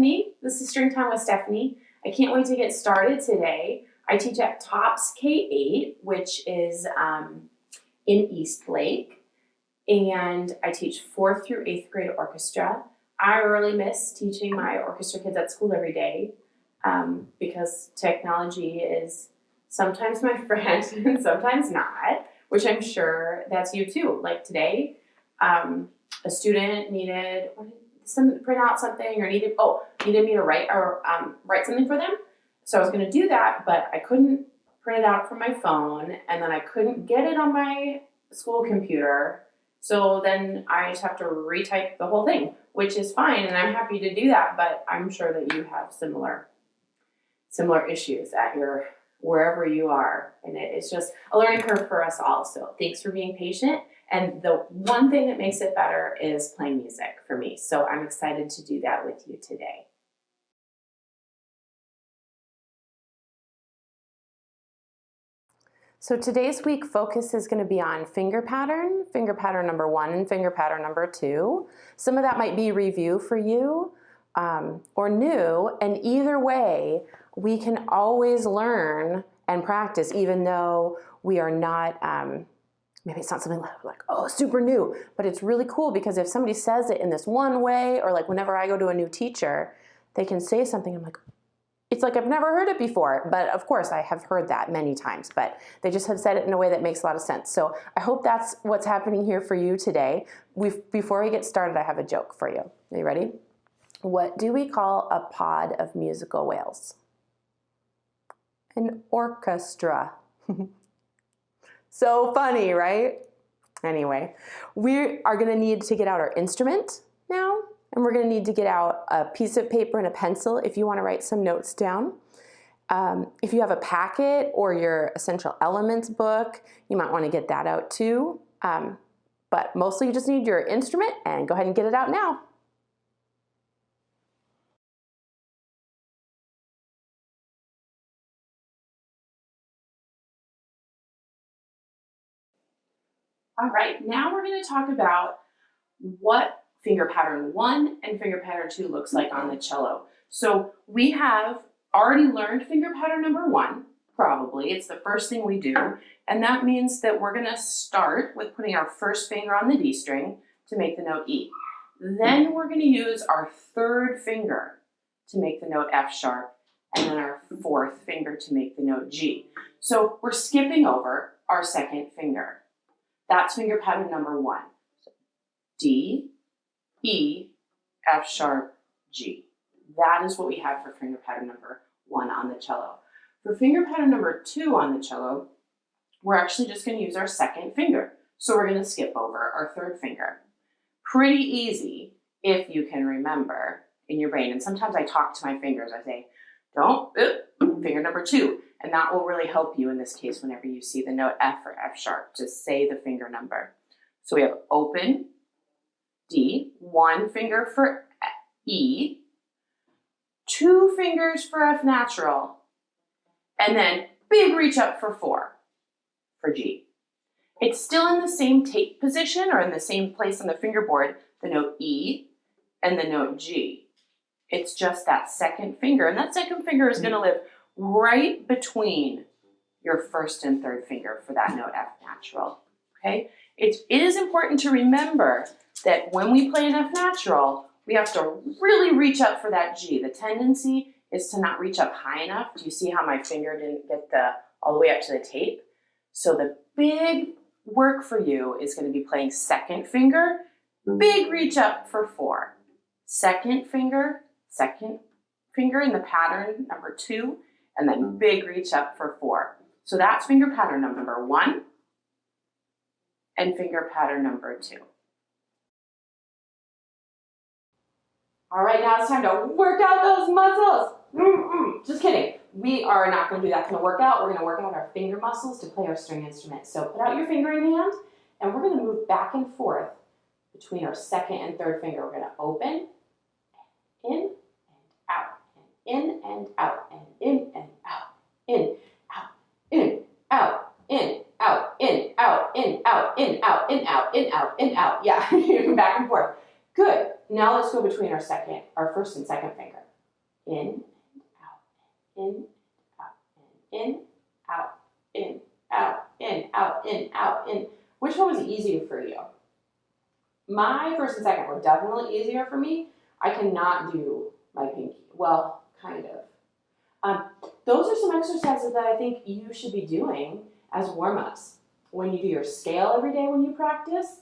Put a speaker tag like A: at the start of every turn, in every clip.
A: Stephanie. This is String Time with Stephanie. I can't wait to get started today. I teach at TOPS K-8, which is um, in Eastlake, and I teach fourth through eighth grade orchestra. I really miss teaching my orchestra kids at school every day um, because technology is sometimes my friend and sometimes not, which I'm sure that's you too. Like today, um, a student needed some print out something or needed oh needed me to write or um, write something for them. So I was going to do that, but I couldn't print it out from my phone, and then I couldn't get it on my school computer. So then I just have to retype the whole thing, which is fine, and I'm happy to do that. But I'm sure that you have similar similar issues at your wherever you are, and it, it's just a learning curve for us all. So thanks for being patient. And the one thing that makes it better is playing music for me. So I'm excited to do that with you today. So today's week focus is going to be on finger pattern, finger pattern number one and finger pattern number two. Some of that might be review for you um, or new, and either way, we can always learn and practice even though we are not um, maybe it's not something like, oh, super new, but it's really cool because if somebody says it in this one way, or like whenever I go to a new teacher, they can say something, I'm like, it's like I've never heard it before, but of course I have heard that many times, but they just have said it in a way that makes a lot of sense. So I hope that's what's happening here for you today. We've, before we get started, I have a joke for you. Are you ready? What do we call a pod of musical whales? An orchestra. So funny, right? Anyway, we are gonna need to get out our instrument now, and we're gonna need to get out a piece of paper and a pencil if you wanna write some notes down. Um, if you have a packet or your essential elements book, you might wanna get that out too. Um, but mostly you just need your instrument and go ahead and get it out now. All right, now we're gonna talk about what finger pattern one and finger pattern two looks like on the cello. So we have already learned finger pattern number one, probably. It's the first thing we do. And that means that we're gonna start with putting our first finger on the D string to make the note E. Then we're gonna use our third finger to make the note F sharp, and then our fourth finger to make the note G. So we're skipping over our second finger. That's finger pattern number one. D, E, F sharp, G. That is what we have for finger pattern number one on the cello. For finger pattern number two on the cello, we're actually just gonna use our second finger. So we're gonna skip over our third finger. Pretty easy if you can remember in your brain. And sometimes I talk to my fingers. I say, don't, finger number two. And that will really help you in this case whenever you see the note F or F sharp. Just say the finger number. So we have open, D, one finger for E, two fingers for F natural, and then big reach up for four for G. It's still in the same tape position or in the same place on the fingerboard, the note E and the note G. It's just that second finger, and that second finger is gonna live right between your first and third finger for that note F natural, okay? It, it is important to remember that when we play an F natural, we have to really reach up for that G. The tendency is to not reach up high enough. Do you see how my finger didn't get the all the way up to the tape? So the big work for you is gonna be playing second finger, big reach up for four. Second finger, second finger in the pattern number two, and then big reach up for four. So that's finger pattern number one and finger pattern number two. All right, now it's time to work out those muscles. Mm -mm. Just kidding. We are not going to do that kind of workout. We're going to work out our finger muscles to play our string instrument. So put out your fingering hand, and we're going to move back and forth between our second and third finger. We're going to open, in, in and out, and in and out, in, out, in, out, in, out, in, out, in, out, in, out, in, out, in, out, in, out. Yeah, back and forth. Good. Now let's go between our second, our first and second finger. In, out, in, out, in, out, in, out, in, out, in, out, in. Which one was easier for you? My first and second were definitely easier for me. I cannot do my pinky. Well, kind of. Um, those are some exercises that I think you should be doing as warm-ups. When you do your scale every day when you practice,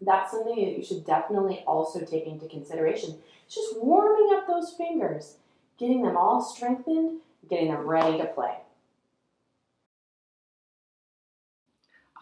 A: that's something that you should definitely also take into consideration. It's just warming up those fingers, getting them all strengthened, getting them ready to play.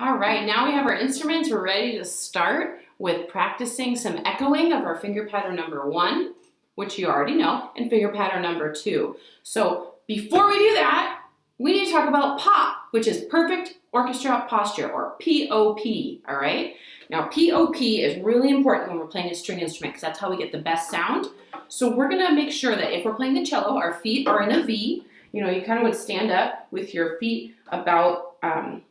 A: All right, now we have our instruments. We're ready to start with practicing some echoing of our finger pattern number one, which you already know, and figure pattern number two. So before we do that, we need to talk about POP, which is Perfect Orchestra Posture, or POP, all right? Now, POP is really important when we're playing a string instrument because that's how we get the best sound. So we're gonna make sure that if we're playing the cello, our feet are in a V. You know, you kind of would stand up with your feet about, um,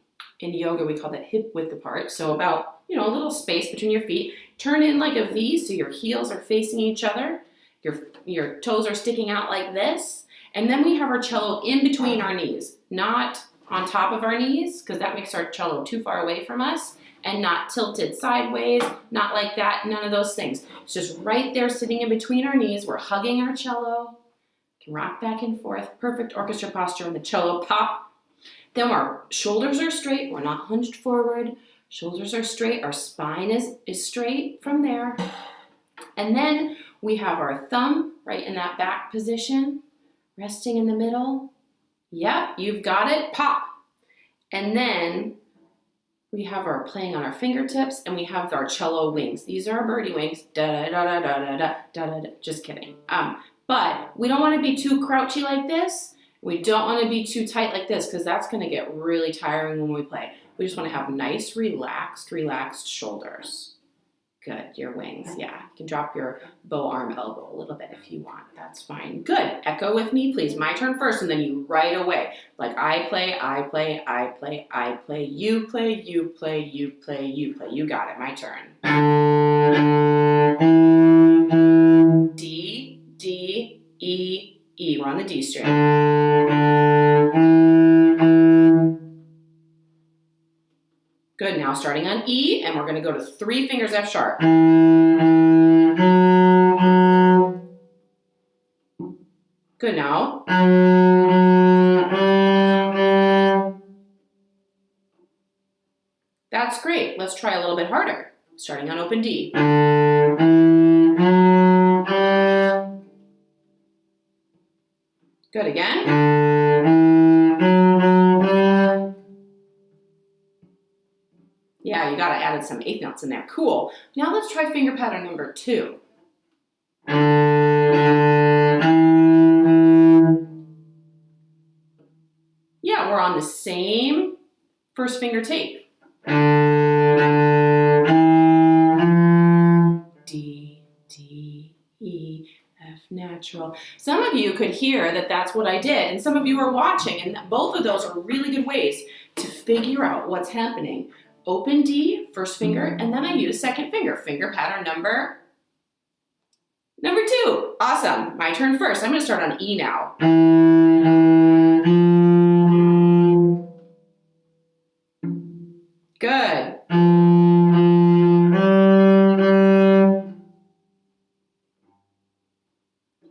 A: in yoga we call that hip width apart. So about, you know, a little space between your feet. Turn in like a V so your heels are facing each other. Your, your toes are sticking out like this. And then we have our cello in between our knees, not on top of our knees, because that makes our cello too far away from us and not tilted sideways, not like that, none of those things. It's just right there sitting in between our knees. We're hugging our cello, can rock back and forth, perfect orchestra posture when the cello pop. Then our shoulders are straight, we're not hunched forward, shoulders are straight, our spine is, is straight from there. And then we have our thumb right in that back position, resting in the middle. Yep, you've got it, pop. And then we have our playing on our fingertips and we have our cello wings. These are our birdie wings. Da da da da da da da da da. Just kidding. Um, but we don't want to be too crouchy like this. We don't want to be too tight like this because that's going to get really tiring when we play. We just want to have nice, relaxed, relaxed shoulders. Good, your wings, yeah. You can drop your bow arm elbow a little bit if you want, that's fine. Good, echo with me, please. My turn first, and then you right away. Like I play, I play, I play, I play, you play, you play, you play, you play. You got it, my turn. D, D, E, E. We're on the D string. Now starting on E, and we're gonna go to three fingers F sharp. Good, now. That's great. Let's try a little bit harder, starting on open D. Good, again. Yeah, you got to added some eighth notes in there. Cool. Now let's try finger pattern number two. Yeah, we're on the same first finger tape. D, D, E, F natural. Some of you could hear that that's what I did, and some of you are watching, and both of those are really good ways to figure out what's happening open D, first finger, mm-hmm. and then I use second finger, finger pattern number number two. Awesome, my turn first. I'm gonna start on E now. Good.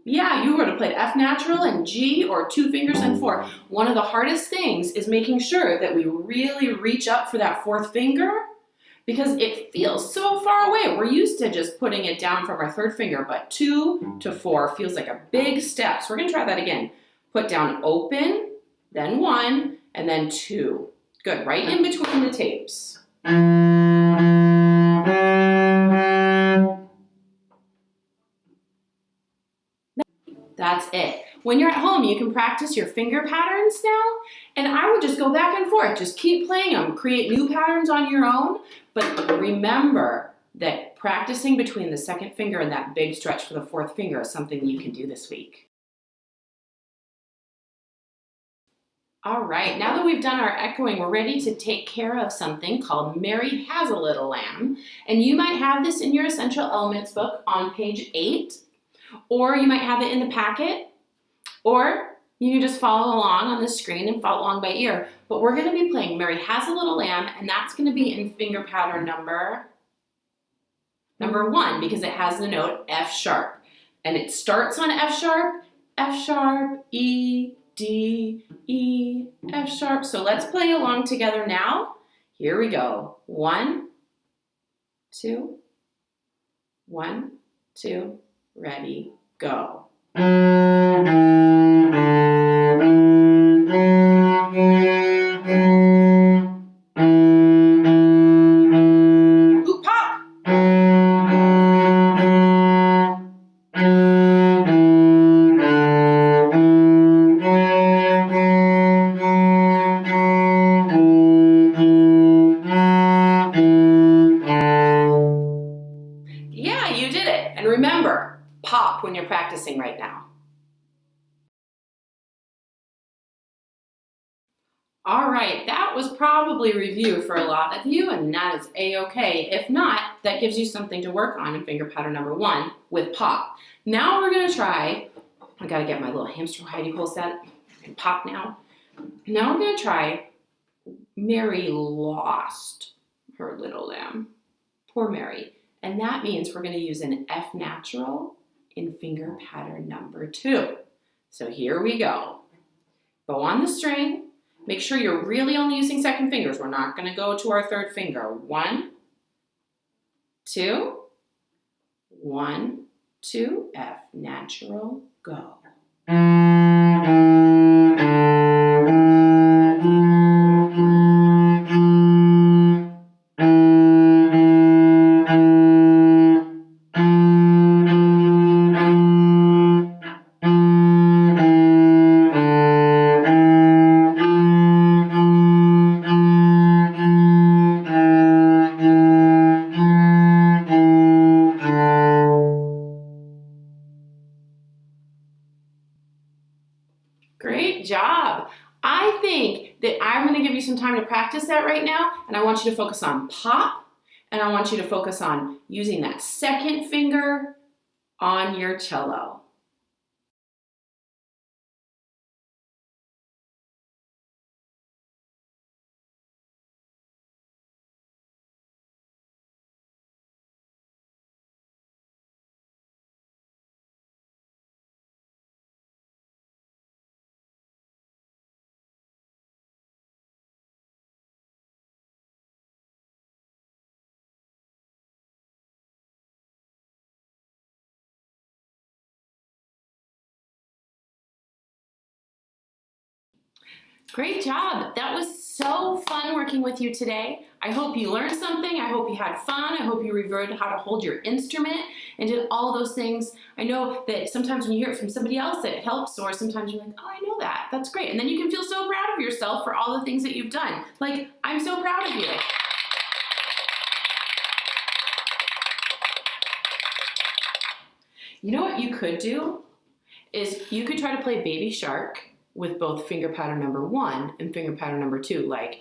A: Yeah, you would have played F natural and G or two fingers four. One of the hardest things is making sure that we really reach up for that fourth finger because it feels so far away. We're used to just putting it down from our third finger, but two to four feels like a big step. So we're gonna try that again. Put down open, then one, and then two. Good, right in between the tapes. That's it. When you're at home, you can practice your finger patterns now, and I would just go back and forth. Just keep playing them. Create new patterns on your own, but remember that practicing between the second finger and that big stretch for the fourth finger is something you can do this week. All right, now that we've done our echoing, we're ready to take care of something called Mary Has a Little Lamb. And you might have this in your Essential Elements book on page eight, or you might have it in the packet, or you can just follow along on the screen and follow along by ear. But we're gonna be playing Mary Has a Little Lamb, and that's gonna be in finger pattern number, number one, because it has the note F sharp. And it starts on F sharp, F sharp, E, D, E, F sharp. So let's play along together now. Here we go. One, two, one, two, ready, go. That was probably review for a lot of you, and that is a-okay. If not, that gives you something to work on in finger pattern number one with pop. Now we're gonna try, I gotta get my little hamster hidey hole set and pop now. Now we're gonna try Mary lost her little lamb. Poor Mary. And that means we're gonna use an F natural in finger pattern number two. So here we go. Bow on the string. Make sure you're really only using second fingers. We're not gonna go to our third finger. One, two, one, two, F natural, go. And I want you to focus on pop, and I want you to focus on using that second finger on your cello. Great job. That was so fun working with you today. I hope you learned something. I hope you had fun. I hope you revered how to hold your instrument and did all those things. I know that sometimes when you hear it from somebody else it helps or sometimes you're like, oh, I know that. That's great. And then you can feel so proud of yourself for all the things that you've done. Like, I'm so proud of you. You know what you could do? Is you could try to play Baby Shark with both finger pattern number one and finger pattern number two, like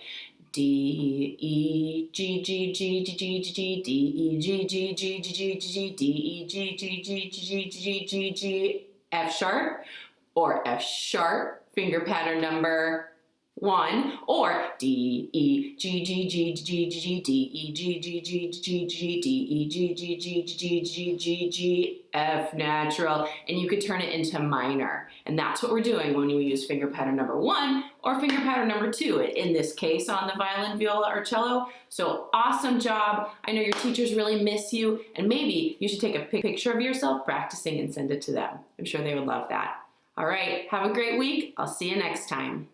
A: D, E, G, G, G, G, G, G, G, D, E, G, G, G, G, G, G, G, D, E, G, G, G, G, G, G, G, G, F sharp, or F sharp, finger pattern number one, or D, E, G, G, G, G, G, D, E, G, G, G, G, G, D, E, G, G, G, G, G, G, G, F natural, and you could turn it into minor. And that's what we're doing when we use finger pattern number one or finger pattern number two, in this case on the violin, viola, or cello. So awesome job. I know your teachers really miss you, and maybe you should take a picture of yourself practicing and send it to them. I'm sure they would love that. All right, have a great week. I'll see you next time.